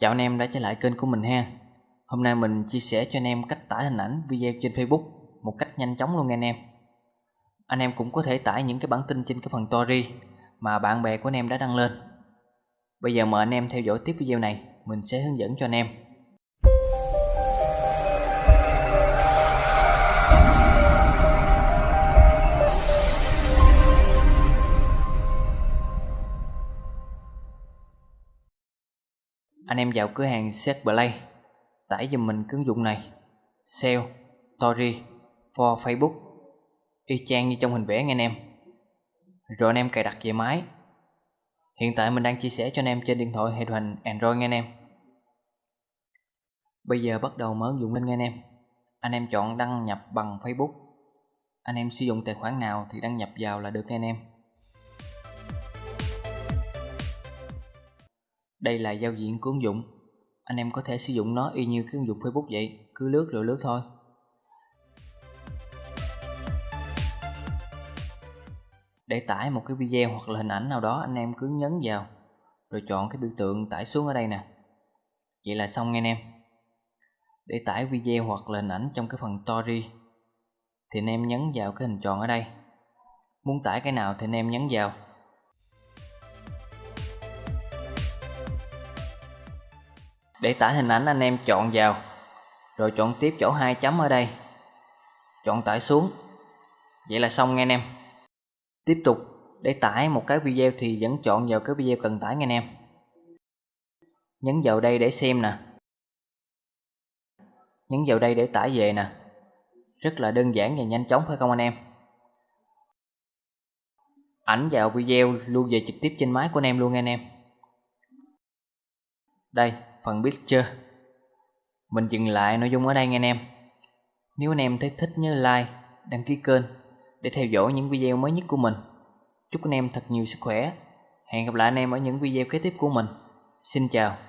Chào anh em đã trở lại kênh của mình ha. Hôm nay mình chia sẻ cho anh em cách tải hình ảnh video trên Facebook một cách nhanh chóng luôn nha anh em. Anh em cũng có thể tải những cái bản tin trên cái phần story mà bạn bè của anh em đã đăng lên. Bây giờ mời anh em theo dõi tiếp video này, Mình sẽ hướng dẫn cho anh em. Anh em vào cửa hàng Set Play. Tải dùm mình ứng dụng này. Sale, Story, for Facebook. Y chang như trong hình vẽ nghe anh em. Rồi anh em cài đặt về máy. Hiện tại mình đang chia sẻ cho anh em trên điện thoại hệ điều hành Android nghe anh em. Bây giờ bắt đầu mở ứng dụng lên nghe anh em. Anh em chọn đăng nhập bằng Facebook. Anh em sử dụng tài khoản nào thì đăng nhập vào là được nghe anh em. Đây là giao diện của ứng dụng. Anh em có thể sử dụng nó y như cái ứng dụng Facebook vậy, Cứ lướt rồi lướt thôi. Để tải một cái video hoặc là hình ảnh nào đó, anh em cứ nhấn vào, Rồi chọn cái biểu tượng tải xuống ở đây nè. Vậy là xong nghe anh em. Để tải video hoặc là hình ảnh trong cái phần story, Thì anh em nhấn vào cái hình tròn ở đây. Muốn tải cái nào thì anh em nhấn vào. Để tải hình ảnh anh em chọn vào. Rồi chọn tiếp chỗ hai chấm ở đây. Chọn tải xuống. Vậy là xong, nghe anh em. Tiếp tục, để tải một cái video thì vẫn chọn vào cái video cần tải, nghe anh em. Nhấn vào đây để xem nè. Nhấn vào đây để tải về nè. Rất là đơn giản và nhanh chóng, phải không anh em? Ảnh vào video, lưu về trực tiếp trên máy của anh em luôn, nghe anh em. Đây phần picture Mình dừng lại nội dung ở đây nghe anh em. Nếu anh em thấy thích nhớ like, đăng ký kênh để theo dõi những video mới nhất của mình. Chúc anh em thật nhiều sức khỏe. Hẹn gặp lại anh em ở những video kế tiếp của mình. Xin chào.